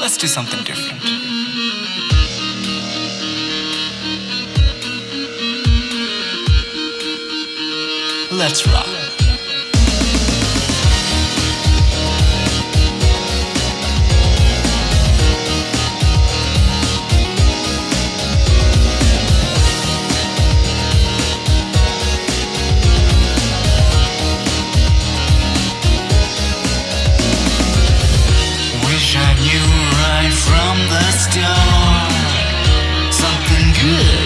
Let's do something different. Let's rock. Yeah.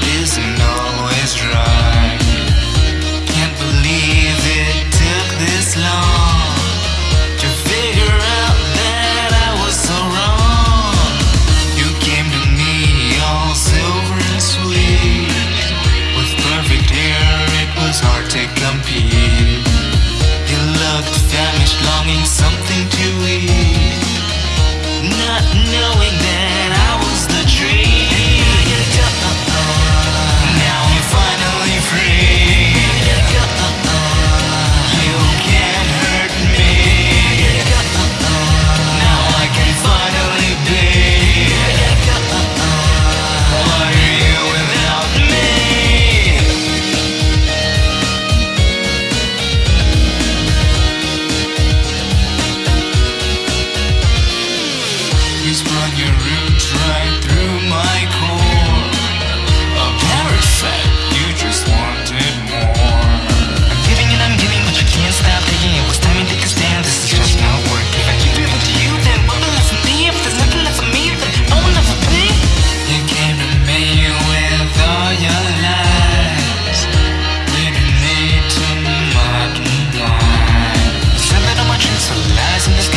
in the